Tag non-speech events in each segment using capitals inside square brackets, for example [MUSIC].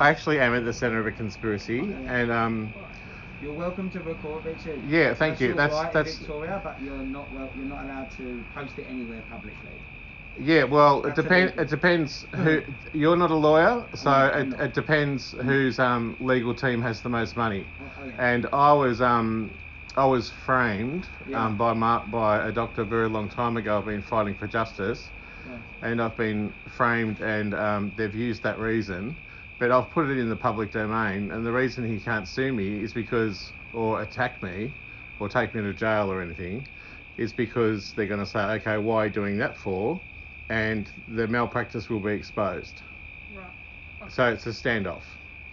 I actually am at the centre of a conspiracy, and um, You're welcome to record Richard. Yeah, thank that's you. That's- right that's- Victoria, but you're not well. You're not allowed to post it anywhere publicly. yeah, well, it depends. It depends who. You're not a lawyer, so I'm it, not. it depends whose um, legal team has the most money. Oh, okay. And I was um, I was framed Yeah. um, by Mar- by a doctor a very long time ago. I've been fighting for justice, Yeah. and I've been framed, and um, they've used that reason. But I've put it in the public domain, and the reason he can't sue me is because, or attack me, or take me to jail or anything, is because they're going to say, okay, why are you doing that for? And the malpractice will be exposed. Right. So it's a standoff.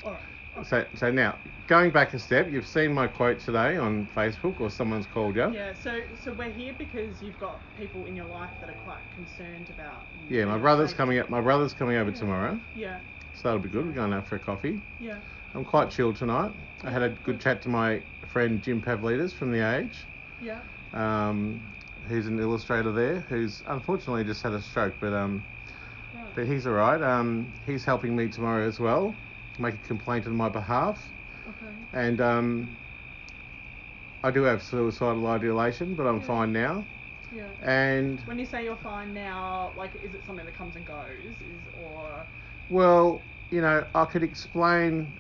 All right. So, so now, going back a step, you've seen my quote today on Facebook, or someone's called you. Yeah, so so we're here because you've got people in your life that are quite concerned about. Yeah, my brother's coming up. My brother's coming over Yeah. tomorrow, Yeah, so that'll be good. We're going out for a coffee. yeah. I'm quite chilled tonight. I had a good chat to my friend Jim Pavlidis from The Age, Yeah. um, who's an illustrator there, who's unfortunately just had a stroke, but um, Right. but he's all right. Um, he's helping me tomorrow as well, make a complaint on my behalf, Okay. and um, I do have suicidal ideation, but I'm Yeah. fine now. Yeah. And When you say you're fine now, like, is it something that comes and goes, is or? Well, you know, I could explain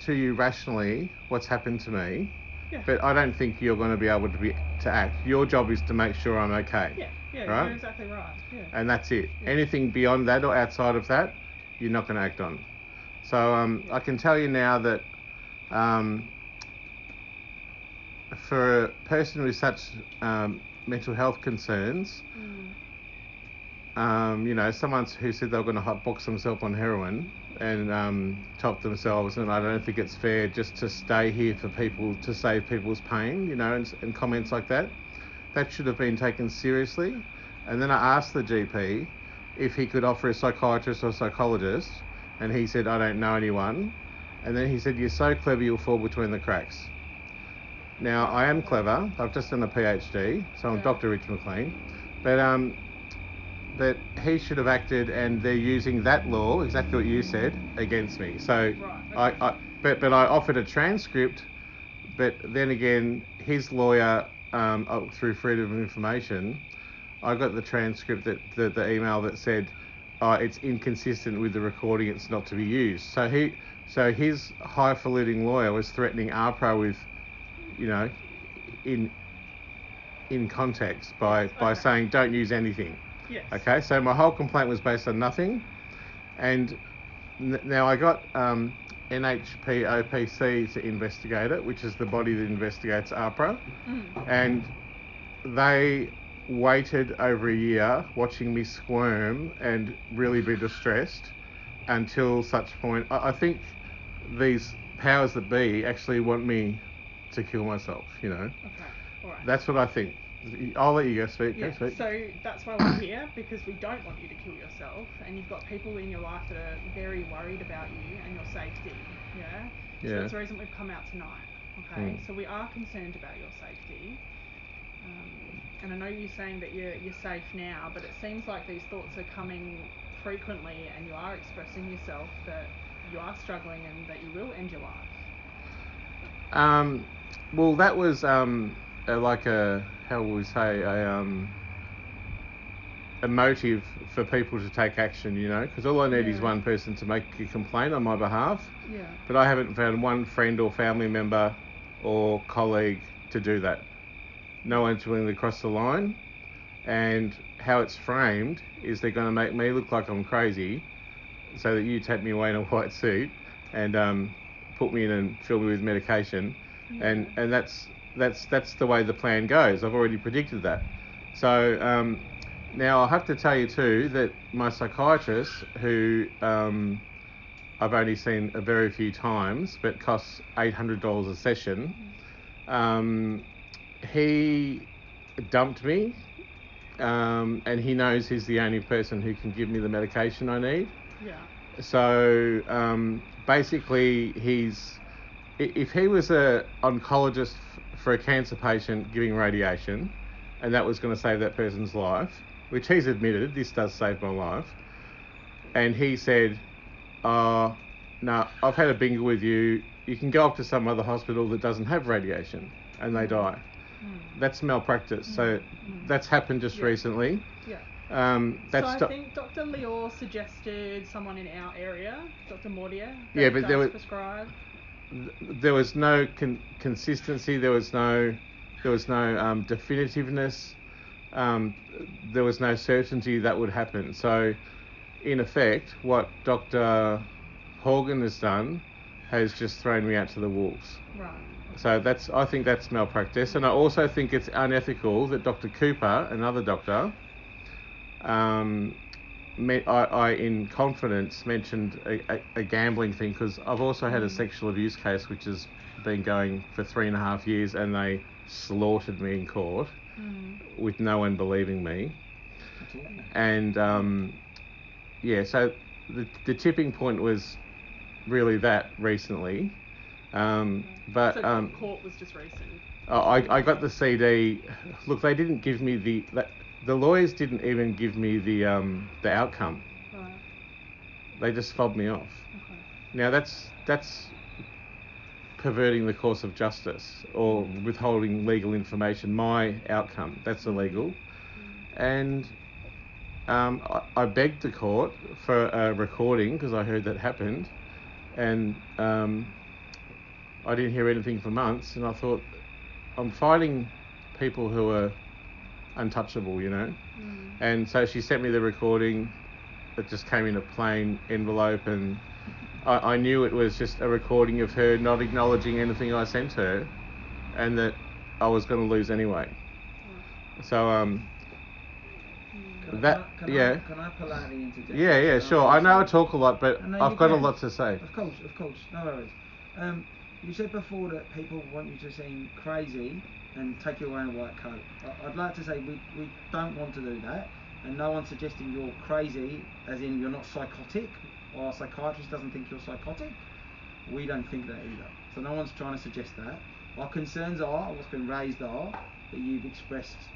to you rationally what's happened to me, Yeah. but I don't think you're going to be able to be to act. Your job is to make sure I'm okay. yeah. Yeah. Right? You're exactly right. Yeah. and that's it. Yeah. Anything beyond that or outside of that, you're not going to act on. So um, I can tell you now that um, for a person with such um, mental health concerns, Mm. Um, you know, someone who said they were going to hotbox themselves on heroin and um, top themselves, and I don't think it's fair just to stay here for people to save people's pain, you know, and, and comments like that. That should have been taken seriously. And then I asked the GP if he could offer a psychiatrist or psychologist, and he said, I don't know anyone. And then he said, You're so clever, you'll fall between the cracks. Now, I am clever. I've just done a PhD, so I'm Yeah. Dr. Rich McLean. But um, but he should have acted, and they're using that law, exactly what you said, against me. So Right, I, I but but I offered a transcript, but then again, his lawyer, um, oh, through freedom of information, I got the transcript that the, the email that said, oh, it's inconsistent with the recording, it's not to be used. So he so his highfalutin lawyer was threatening AHPRA with, you know, in in context by by Okay. saying don't use anything. Yes. Okay, so my whole complaint was based on nothing, and n- now I got um, NHPOPC to investigate it, which is the body that investigates AHPRA, Mm. and they waited over a year watching me squirm and really be distressed until such point. I, I think these powers that be actually want me to kill myself. You know, Okay. All right. that's what I think. I'll let you go speak. Go Yeah, speak. so that's why we're here because we don't want you to kill yourself, and you've got people in your life that are very worried about you and your safety. Yeah. Yeah. So that's the reason we've come out tonight. Okay. Mm. So we are concerned about your safety, um, and I know you're saying that you're you're safe now, but it seems like these thoughts are coming frequently, and you are expressing yourself that you are struggling and that you will end your life. Um, well, that was um, like a how would we say a um, a motive for people to take action. You know, because all I need is one person to make a complaint on my behalf, Yeah. but I haven't found one friend or family member or colleague to do that. No one's willing to cross the line, and how it's framed is they're going to make me look like I'm crazy, so that you take me away in a [LAUGHS] white suit and um, put me in and fill me with medication, and and that's that's that's the way the plan goes. I've already predicted that. So um, now I have to tell you too that my psychiatrist, who um, I've only seen a very few times, but costs eight hundred dollars a session, um, he dumped me, um, and he knows he's the only person who can give me the medication I need. Yeah. So um, basically, he's if he was a oncologist for a cancer patient giving radiation, and that was going to save that person's life, which he's admitted this does save my life, and he said, uh, no, I've had a bingo with you. You can go up to some other hospital that doesn't have radiation, and they die. Mm. That's malpractice. So Mm. that's happened just Yeah. recently. Yeah. Um, that's so I think Dr. Lior suggested someone in our area, Dr. Mortier. that Yeah, but there was- prescribe. Th- there was no con- consistency. There was no there was no um, definitiveness. Um, there was no certainty that would happen. So, in effect, what Dr. Horgan has done has just thrown me out to the wolves. Right. So that's I think that's malpractice, and I also think it's unethical that Dr. Cooper, another doctor, um, me, I, I in confidence mentioned a, a, a gambling thing because I've also had a sexual abuse case which has been going for three and a half years, and they slaughtered me in court Mm. with no one believing me, and um, yeah, so the the tipping point was really that recently. Um, but so um, court was just recent. I, I got the CD. Look, they didn't give me the the, the lawyers didn't even give me the um the outcome. Right. They just fobbed me off. Okay. Now that's that's perverting the course of justice or withholding legal information. My outcome that's illegal, and um, I, I begged the court for a recording because I heard that happened, and um, I didn't hear anything for months, and I thought I'm fighting people who are untouchable, you know. Mm. And so she sent me the recording. It just came in a plain envelope, and I, I knew it was just a recording of her not acknowledging anything I sent her, and that I was going to lose anyway. So um, Can That- can I, can yeah. I, can I politely interject? yeah, yeah, sure. I know I talk a lot, but No, I've you got a lot to say. Of course, of course, no worries. Um, you said before that people want you to seem crazy and take you away in a white coat. I'd like to say we, we don't want to do that, and no one's suggesting you're crazy, as in you're not psychotic, or a psychiatrist doesn't think you're psychotic. We don't think that either. So no one's trying to suggest that. Our concerns are, what's been raised are, that you've expressed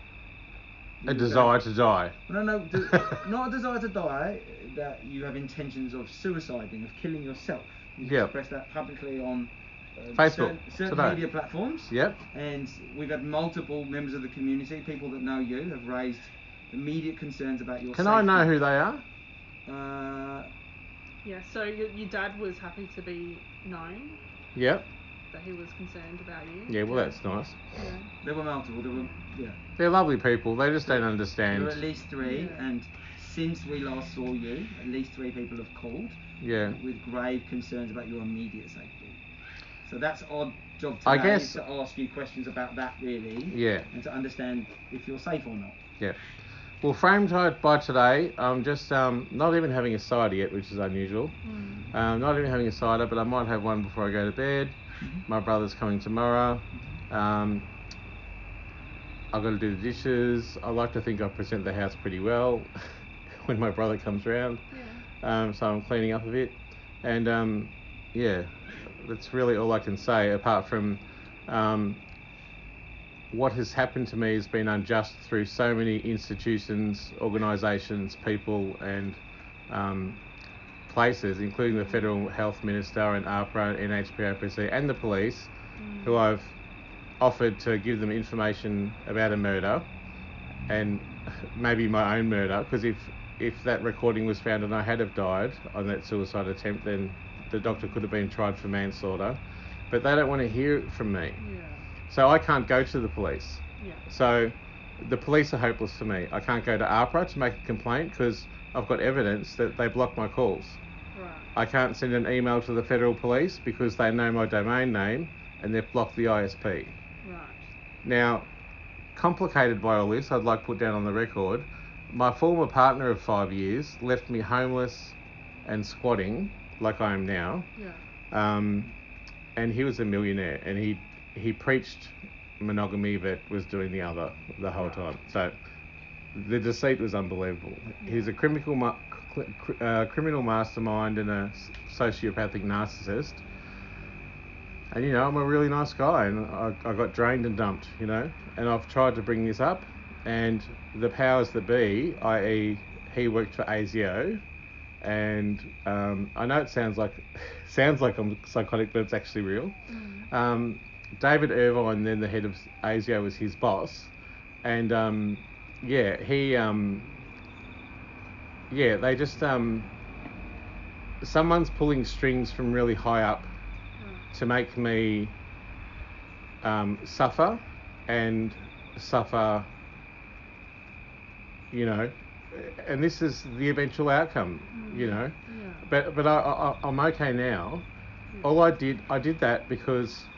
A desire to die. no, no, [LAUGHS] not a desire to die. That you have intentions of suiciding, of killing yourself. You've Yeah. expressed that publicly on Facebook, certain, certain today. media platforms. Yep. And we've had multiple members of the community, people that know you, have raised immediate concerns about your Can safety. I know who they are? Uh, Yeah. So your, your dad was happy to be known Yep. that he was concerned about you. Yeah. Well, that's nice. Yeah. there were multiple. There were, yeah. They're lovely people. They just don't understand. There understand. were at least three, Yeah. and since we last saw you, at least three people have called. Yeah. with grave concerns about your immediate safety. So that's our job today I guess- is to ask you questions about that really, Yeah. and to understand if you're safe or not. Yeah. Well, framed out by today, I'm just um, not even having a cider yet, which is unusual. Mm. Um, not even having a cider, but I might have one before I go to bed. My brother's coming tomorrow. Um, I've got to do the dishes. I like to think I present the house pretty well [LAUGHS] when my brother comes round. Yeah. Um, so I'm cleaning up a bit. And um, yeah, that's really all I can say apart from um, what has happened to me has been unjust through so many institutions, organisations, people, and um, places, including the Federal Health Minister and AHPRA, NHPOPC, and the police, Mm. who I've offered to give them information about a murder and maybe my own murder because if if that recording was found and I had have died on that suicide attempt then the doctor could have been tried for manslaughter but they don't want to hear it from me Yeah. so I can't go to the police Yeah. so the police are hopeless for me I can't go to AHPRA to make a complaint because I've got evidence that they block my calls Right. I can't send an email to the federal police because they know my domain name and they've blocked the ISP Right. now, complicated by all this, I'd like to put down on the record, my former partner of five years left me homeless and squatting, like I am now. Yeah. Um, and he was a millionaire, and he he preached monogamy, but was doing the other the whole Right. time. So the deceit was unbelievable. He's a criminal ma- cr- uh, criminal mastermind and a sociopathic narcissist. And you know, I'm a really nice guy, and I, I got drained and dumped, you know. And I've tried to bring this up, and the powers that be, i.e., he worked for ASIO, and um, I know it sounds like [LAUGHS] sounds like I'm psychotic, but it's actually real. Mm. Um, David Irvine, then the head of ASIO, was his boss, and um, yeah, he um, yeah, they just um, someone's pulling strings from really high up Mm. to make me um, suffer and suffer, you know, and this is the eventual outcome, you Mm. know. Yeah. But but I, I I'm okay now. Yeah. All I did I did that because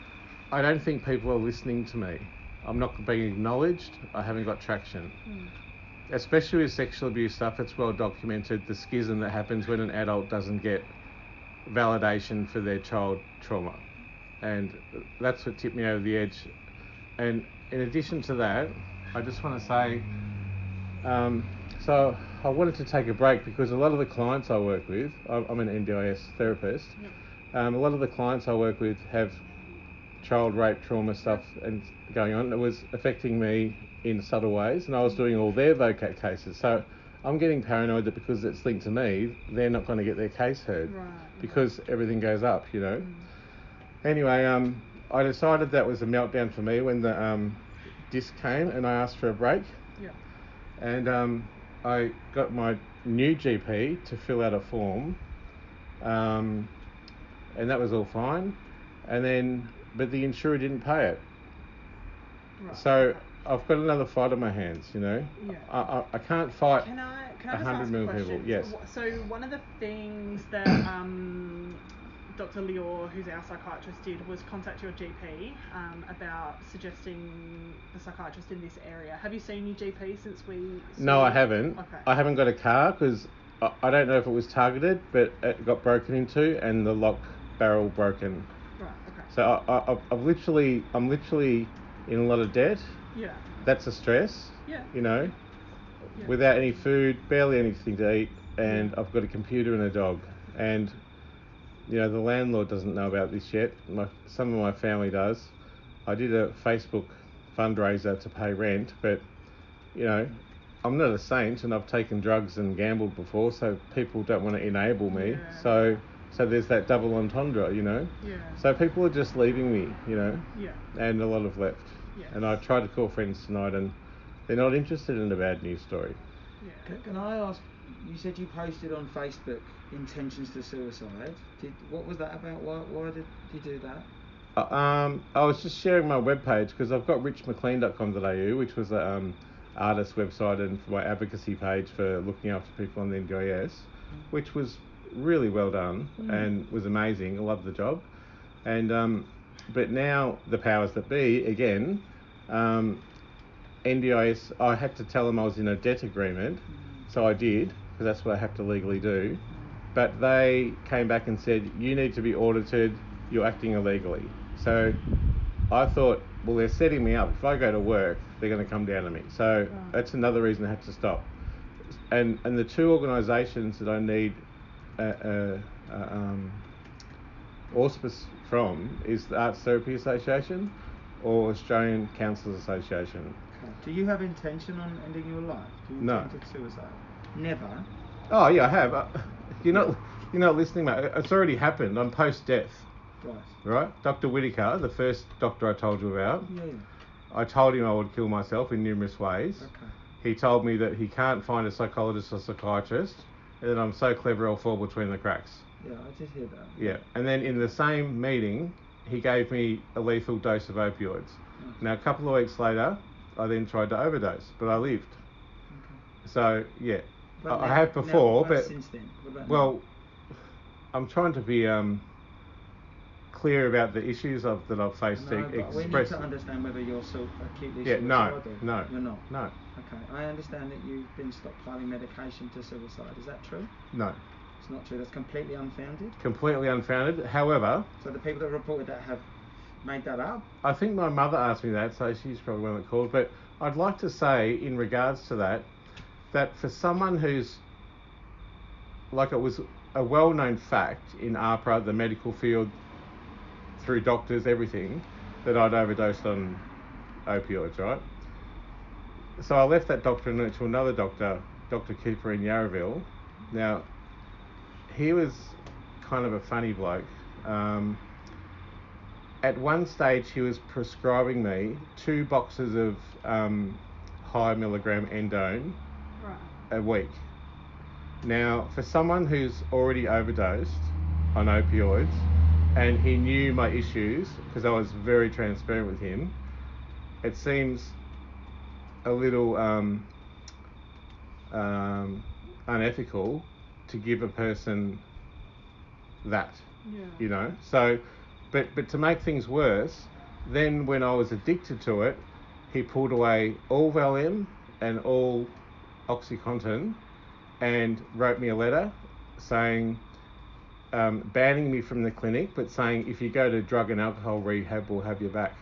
I don't think people are listening to me. I'm not being acknowledged. I haven't got traction. Mm. Especially with sexual abuse stuff, it's well documented the schism that happens when an adult doesn't get validation for their child trauma. And that's what tipped me over the edge. And in addition to that, I just want to say um, so I wanted to take a break because a lot of the clients I work with, I'm I'm an NDIS therapist, Yep. um, a lot of the clients I work with have child rape trauma stuff and going on. It was affecting me in subtle ways, and I was doing all their VOCAT cases. So I'm getting paranoid that because it's linked to me, they're not going to get their case heard Right. because everything goes up, you know. Mm. Anyway, um, I decided that was a meltdown for me when the um, disc came, and I asked for a break, Yeah. and um, I got my new GP to fill out a form, um, and that was all fine, and then but the insurer didn't pay it. Right. So I've got another fight on my hands, you know. Yeah. I, I, I can't fight. Can I can I a just hundred ask a million question? people, yes. So, so one of the things that um, Dr. Lior, who's our psychiatrist, did was contact your GP um, about suggesting the psychiatrist in this area. Have you seen your GP since we? No, I haven't. Okay. I haven't got a car because I, I don't know if it was targeted, but it got broken into and the lock barrel broken. Right. Okay. So I, I, I've- I've literally, I'm literally in a lot of debt. Yeah. That's a stress. Yeah. You know, Yeah. without any food, barely anything to eat, and I've got a computer and a dog, and you know the landlord doesn't know about this yet. My some of my family does. I did a Facebook fundraiser to pay rent, but you know I'm not a saint, and I've taken drugs and gambled before, so people don't want to enable me. Yeah. So so there's that double entendre, you know. Yeah. So people are just leaving me, you know, Yeah. and a lot have left. Yeah. And I tried to call friends tonight, and they're not interested in a bad news story. Yeah. Can, can I ask? You said you posted on Facebook intentions to suicide. Did what was that about? Why why did you do that? Uh, Um, I was just sharing my webpage because I've got richmclean.com.au, which was a um, artist website and my advocacy page for looking after people on the NDIS, which was really well done Mm. and was amazing. I loved the job. And um, but now the powers that be again, um, NDIS. I had to tell them I was in a debt agreement, so I did because that's what I have to legally do. But they came back and said you need to be audited. You're acting illegally. So I thought, well, they're setting me up. If I go to work, they're going to come down to me. So Right. that's another reason I had to stop. And and the two organisations that I need uh, uh, uh, um, auspice from is the Arts Therapy Association or Australian Counsellors Association. Okay. Do you have intention on ending your life? Do you No. intend to suicide? Never. Oh yeah, I have. You're not you're not listening, mate. It's already happened. I'm post death, Right. right? Dr. Whitaker, the first doctor I told you about. Yeah. yeah. I told him I would kill myself in numerous ways. Okay. He told me that he can't find a psychologist or psychiatrist, and that I'm so clever I'll fall between the cracks. Yeah, I did hear that. Yeah. And then in the same meeting, he gave me a lethal dose of opioids. Mm. Now a couple of weeks later, I then tried to overdose, but I lived. Okay. So yeah, I, now- have before, but since then, well, now? I'm trying to be um, clear about the issues of, that I've faced No, to but we need to understand whether you're so acutely Yeah, no, suicidal. no, You're not. no, Okay. I understand that you've been stockpiling medication to suicide. Is that true? no, It's not true. That's completely unfounded. completely unfounded. However, So the people that reported that have made that up. I think my mother asked me that, so she's probably one that called. But I'd like to say, in regards to that, that for someone who's like it was a well-known fact in AHPRA, the medical field, through doctors, everything, that I'd overdosed on opioids, right? So I left that doctor and went to another doctor, Dr. Cooper in Yarraville. Now, he was kind of a funny bloke. Um, at one stage, he was prescribing me two boxes of um, high milligram endone. A week. Now, for someone who's already overdosed on opioids, and he knew my issues because I was very transparent with him, it seems a little um, um, unethical to give a person that, Yeah. you know. So, but but to make things worse, then when I was addicted to it, he pulled away all Valium and all OxyContin, and wrote me a letter saying. Um, banning me from the clinic, but saying if you go to drug and alcohol rehab, we'll have you back.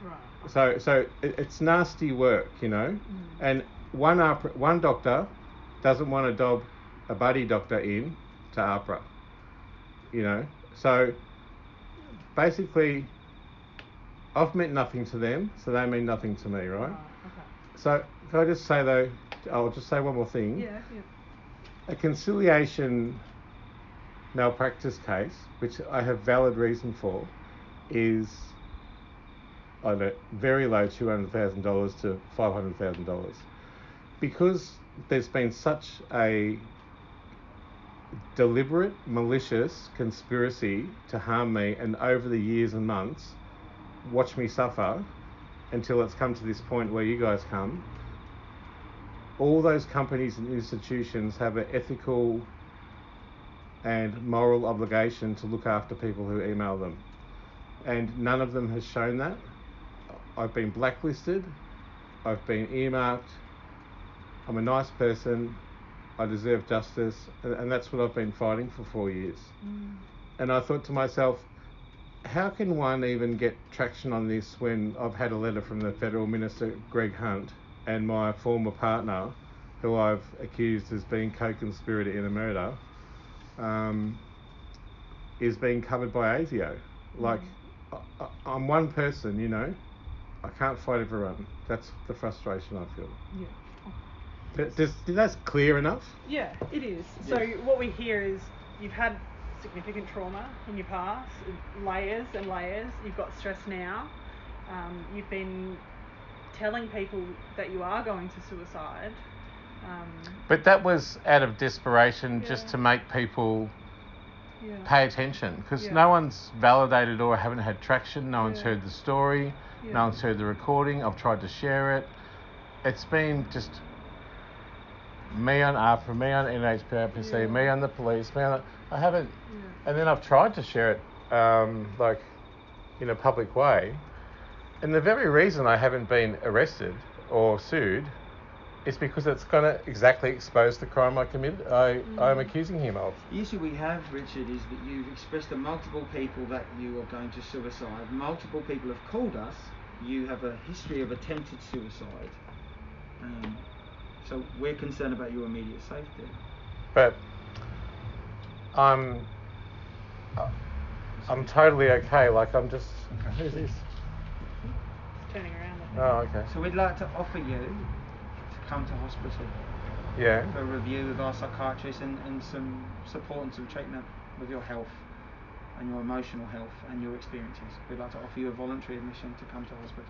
Right. So, so it, it's nasty work, you know. Mm. And one AHPRA, one doctor doesn't want to dob a buddy doctor in to AHPRA, you know. So basically, I've meant nothing to them, so they mean nothing to me, right? Right. Okay. So can I just say though, I'll just say one more thing. Yeah. Yeah. A conciliation malpractice case, which I have valid reason for, is on don't very low two hundred thousand dollars to five hundred thousand dollars, because there's been such a deliberate, malicious conspiracy to harm me, and over the years and months, watch me suffer until it's come to this point where you guys come. All those companies and institutions have an ethical and moral obligation to look after people who email them. And none of them has shown that. I've been blacklisted, I've been earmarked, I'm a nice person, I deserve justice, and, and that's what I've been fighting for four years. Mm. And I thought to myself, how can one even get traction on this when I've had a letter from the Federal Minister Greg Hunt and my former partner, who I've accused as being co-conspirator in a murder, um, is being covered by ASIO? Like, I, I, I'm one person, you know. I can't fight everyone. That's the frustration I feel. Yeah. Th- Does, that's clear enough? Yeah, it is. So what we hear is you've had significant trauma in your past, layers and layers. You've got stress now. Um, you've been telling people that you are going to suicide. Um, But that was out of desperation just to make people yeah. pay attention because Yeah. no one's validated or haven't had traction. No one's heard the story. Yeah. No one's heard the recording. I've tried to share it. It's been just me on AHPRA, me on NHPRPC, Yeah. me on the police, me on. The, I haven't, Yeah. and then I've tried to share it, um, like, in a public way, and the very reason I haven't been arrested or sued is because it's going to exactly expose the crime I committed. I I'm Mm. accusing him of. The issue we have, Richard, is that you've expressed to multiple people that you are going to suicide. Multiple people have called us. You have a history of attempted suicide. Um, so we're concerned about your immediate safety. but I'm I'm totally okay. Like I'm just who's this? Turning around. I think. Oh, okay. So we'd like to offer you to come to hospital Yeah. for a review with our psychiatrist and, and some support and some treatment with your health and your emotional health and your experiences. We'd like to offer you a voluntary admission to come to hospital.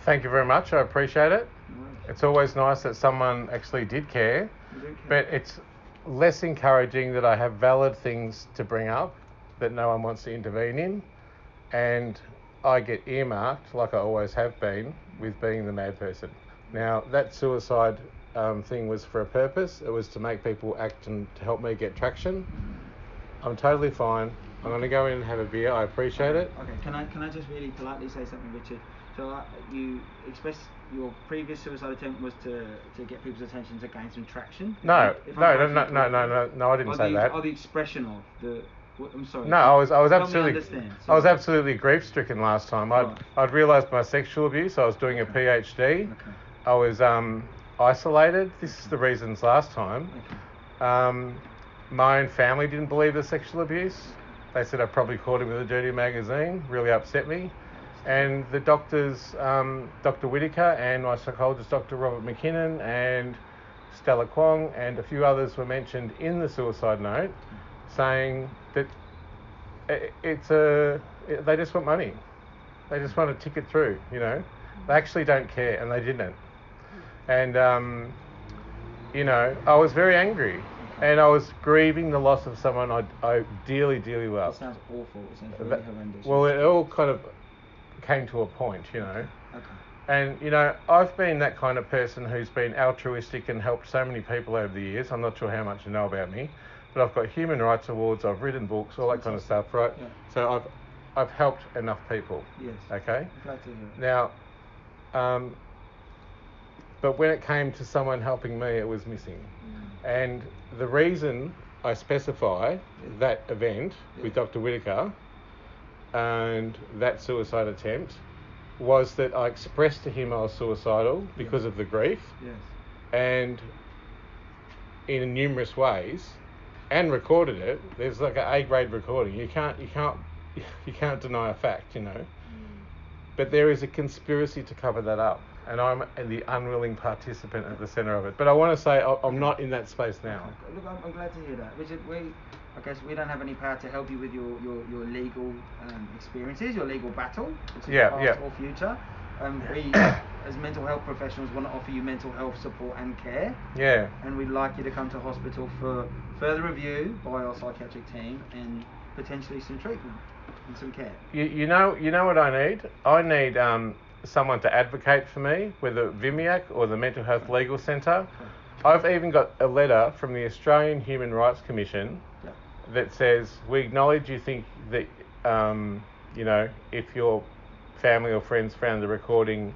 Thank you very much. I appreciate it. No worries. It's always nice that someone actually did care, care. but it's less encouraging that I have valid things to bring up that no one wants to intervene in, and I get earmarked, like I always have been, with being the mad person. Now, that suicide um, thing was for a purpose. It was to make people act and to help me get traction. I'm totally fine. I'm going to go in and have a beer. I appreciate it. Okay, can I can I just really politely say something, Richard? So uh, you expressed your previous suicide attempt was to, to get people's attention to gain some traction. No, If no, I'm no, no, no, no, no, no, I didn't Or say the, that. Or the expression of the. I'm sorry. No, I was I was me absolutely I was absolutely grief stricken last time. I'd Right. I'd realised my sexual abuse. I was doing a PhD. Okay. I was um, isolated. This is the reasons last time. Okay. Um, my own family didn't believe the sexual abuse. They said I probably caught him with a dirty magazine. Really upset me. And the doctors, um, Dr. Whitaker and my psychologist, Dr. Robert McKinnon and Stella Kwong and a few others were mentioned in the suicide note. Saying that it's a they just want money. They just want to tick it through. You know, they actually don't care, and they didn't. And um, you know, I was very angry, and I was grieving the loss of someone I, I dearly, dearly It loved. sounds awful. It sounds really That- horrendous. well, it all kind of came to a point, you know. okay. And you know, I've been that kind of person who's been altruistic and helped so many people over the years. I'm not sure how much you know about me, but I've got human rights awards, I've written books, all that kind of stuff, right? Yeah. So I've I've helped enough people. Yes. Okay. Glad to hear. Now, um, but when it came to someone helping me, it was missing. And the reason I specify Yeah. that event with Dr. Whitaker and that suicide attempt was that I expressed to him I was suicidal because of the grief Yes. and in numerous ways and recorded it. There's like an A grade recording. You can't you can't [LAUGHS] you can't deny a fact, you know. But there is a conspiracy to cover that up, and I'm the unwilling participant at the centre of it. But I want to say I'm not in that space now. Look, I'm, I'm glad to hear that. Richard, we, I guess we don't have any power to help you with your, your, your legal um, experiences, your legal battle, which is Yeah, past yeah. or future. Um, we, [COUGHS] as mental health professionals, want to offer you mental health support and care, Yeah, and we'd like you to come to hospital for further review by our psychiatric team and potentially some treatment and some care. you, you know you know what I need? I need um, someone to advocate for me, whether VMIAC or the Mental Health Legal Centre. I've even got a letter from the Australian Human Rights Commission Yeah. that says we acknowledge you think that um, you know if your family or friends found the recording,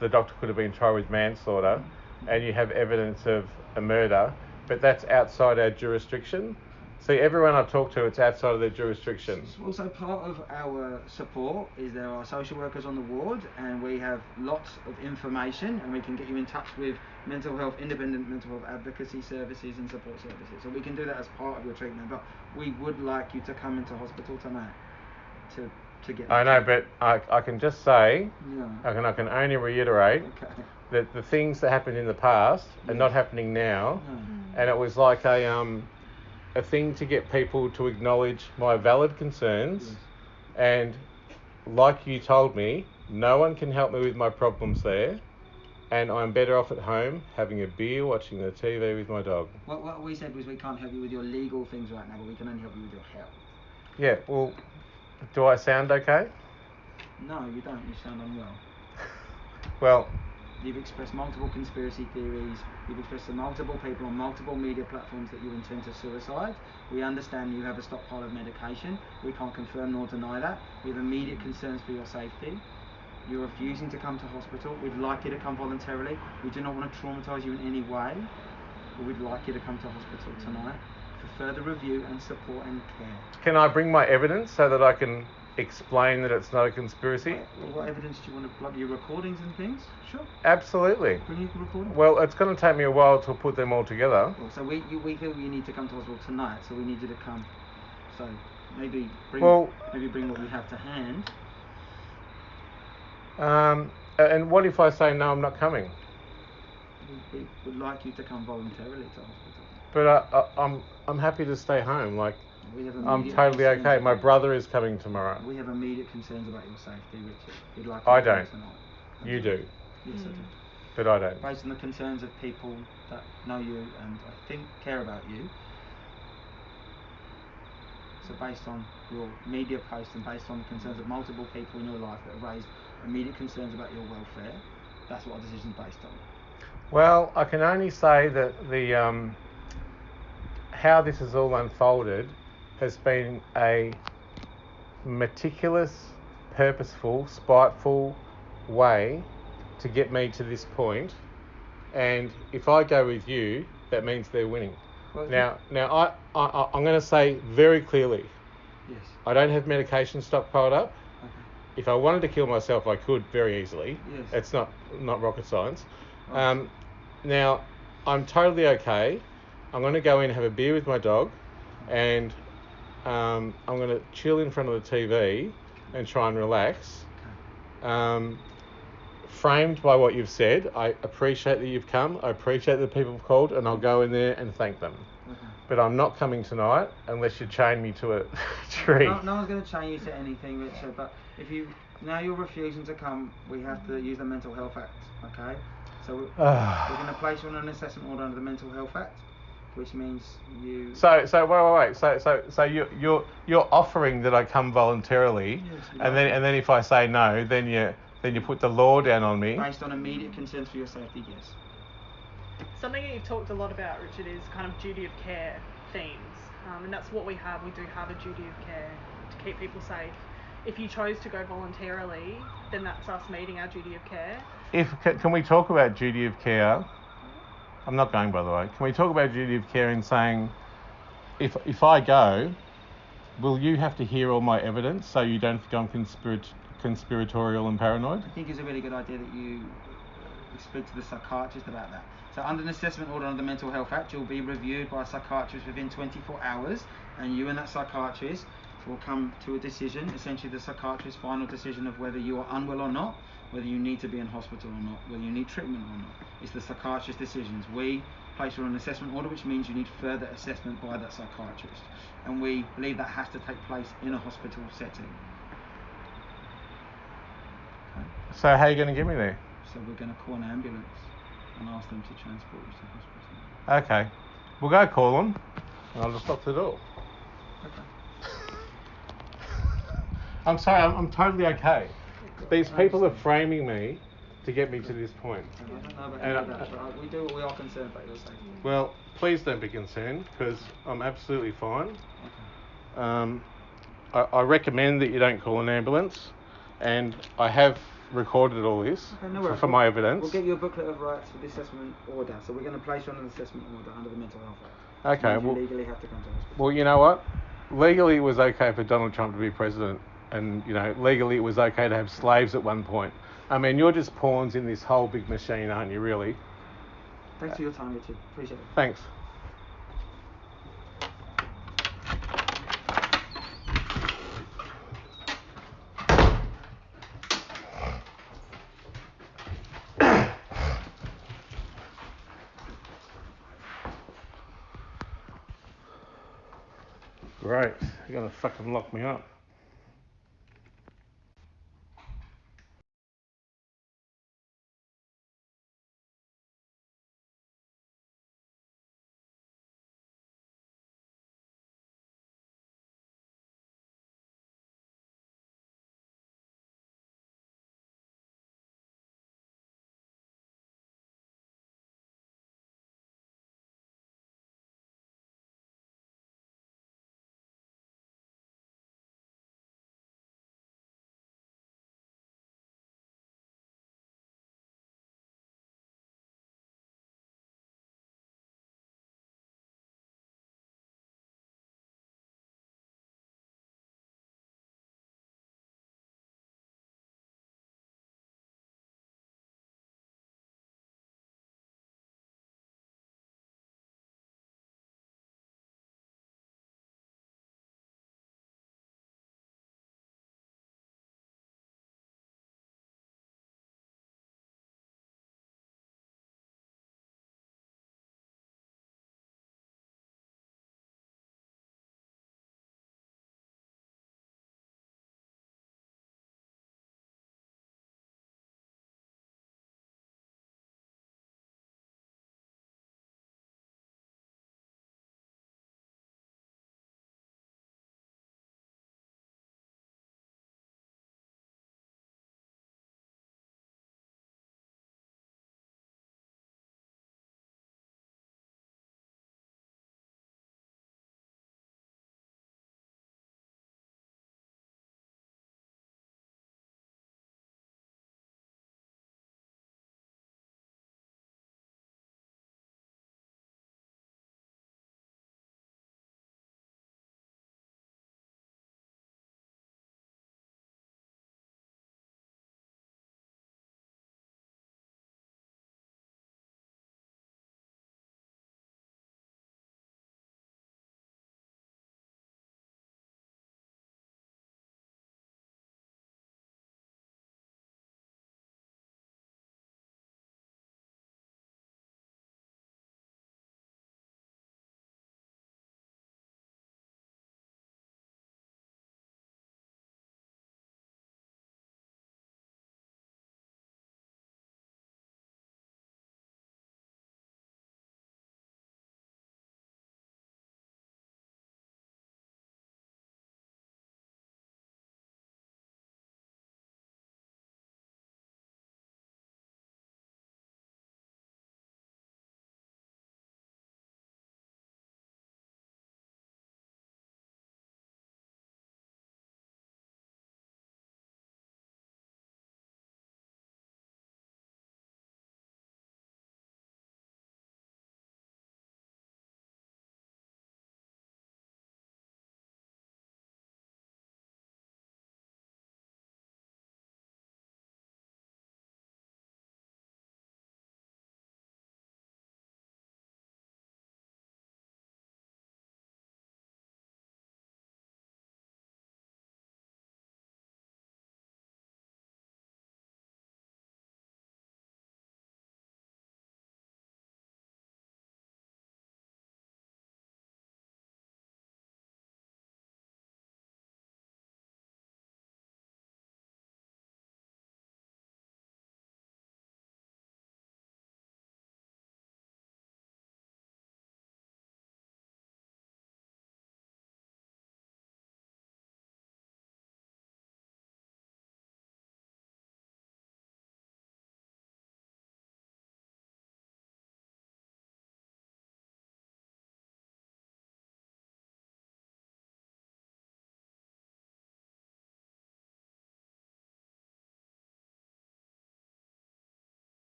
the doctor could have been tried with manslaughter, and you have evidence of a murder, but that's outside our jurisdiction. See, everyone I talk to, it's outside of their jurisdiction. Also, part of our support is there are social workers on the ward, and we have lots of information, and we can get you in touch with mental health, independent mental health advocacy services and support services. So we can do that as part of your treatment. But we would like you to come into hospital tonight to to get. I know, but I, I can just say, Yeah. I can, I can only reiterate Okay. that the things that happened in the past are not happening now. No. and it was like a um a thing to get people to acknowledge my valid concerns Yes. and like you told me no one can help me with my problems there and I'm better off at home having a beer watching the TV with my dog. What, what we said was we can't help you with your legal things right now, but we can only help you with your health. Yeah, well do I sound okay? No, you don't. You sound unwell. [LAUGHS] Well, You've expressed multiple conspiracy theories. You've expressed to multiple people on multiple media platforms that you intend to suicide. We understand you have a stockpile of medication. We can't confirm nor deny that. We have immediate concerns for your safety. You're refusing to come to hospital. We'd like you to come voluntarily. We do not want to traumatise you in any way. But we'd like you to come to hospital tonight for further review and support and care. can I bring my evidence so that I can explain that it's not a conspiracy? What, what evidence do you want to, like your recordings and things? Sure. Absolutely. Bring your recording. Well, it's going to take me a while to put them all together. Well, so we you, we feel you need to come to hospital tonight, so we need you to come. So maybe bring Well- maybe bring what you have to hand. Um, and what if I say no, I'm not coming? We, we would like you to come voluntarily to hospital. But I, I, I'm I'm happy to stay home. Like We have I'm totally okay. My brother is coming tomorrow. We have immediate concerns about your safety, Richard. We'd like I you to come don't. Tonight. You do, Yes, I do. Mm. but I don't. Based on the concerns of people that know you and I think care about you. So based on your media posts and based on the concerns of multiple people in your life that have raised immediate concerns about your welfare, that's what our decision is based on. Well, I can only say that the um, how this has all unfolded has been a meticulous, purposeful, spiteful way to get me to this point. And if I go with you, that means they're winning. Now, now I, I I'm going to say very clearly, Yes. I don't have medication stockpiled up. Okay. If I wanted to kill myself, I could very easily. Yes. It's not not rocket science. Right. Um, now, I'm totally okay. I'm going to go in and have a beer with my dog, and um, I'm going to chill in front of the TV and try and relax. Um, framed by what you've said, I appreciate that you've come. I appreciate that people have called, and I'll go in there and thank them. But I'm not coming tonight unless you chain me to a [LAUGHS] tree. No, no one's going to chain you to anything, Richard. But if you now you're refusing to come, we have to use the Mental Health Act. Okay. So we're, we're [SIGHS] going to place you on an assessment order under the Mental Health Act, which means you. So, so wait, wait, wait. So, so, so you, you're you're offering that I come voluntarily, Yes, we and then and then if I say no, then you then you put the law down on me. Based on immediate concerns for your safety, yes. Something that you've talked a lot about, Richard, is kind of duty of care themes, um, and that's what we have. We do have a duty of care to keep people safe. If you chose to go voluntarily, then that's us meeting our duty of care. If can, can we talk about duty of care? I'm not going, by the way. Can we talk about duty of care in saying, if if I go, will you have to hear all my evidence so you don't I'm conspirat- conspiratorial and paranoid? I think it's a really good idea that you uh, speak to the psychiatrist about that. So, under an assessment order under the Mental Health Act, you'll be reviewed by a psychiatrist within 24 hours, and you and that psychiatrist will come to a decision, essentially the psychiatrist's final decision of whether you are unwell or not, whether you need to be in hospital or not, whether you need treatment or not. It's the psychiatrist's decisions. We place you on an assessment order, which means you need further assessment by that psychiatrist, and we believe that has to take place in a hospital setting. Okay. So how are you going to get me there? So we're going to call an ambulance and ask them to transport you to hospital. Okay, we'll go call them, and I'll just lock the door. Okay. [LAUGHS] I'm sorry, I'm, I'm totally okay. These I people are framing me to get me to this point. I don't know about And I- that, but we do. We are concerned about your safety. Well, please don't be concerned because I'm absolutely fine. Okay. Um, I, I recommend that you don't call an ambulance, and I have recorded all this Okay, no for, for my evidence. We'll get you a booklet of rights for the assessment order. So we're going to place you on an assessment order under the Mental Health Act. Okay, Means you legally have to come to hospital. Well, you know what? Legally, it was okay for Donald Trump to be president, and you know, legally, it was okay to have slaves at one point. I mean, you're just pawns in this whole big machine, aren't you? Really? Thanks for your time, Richard. Appreciate it. Thanks. [COUGHS] Great. You're gonna fucking lock me up.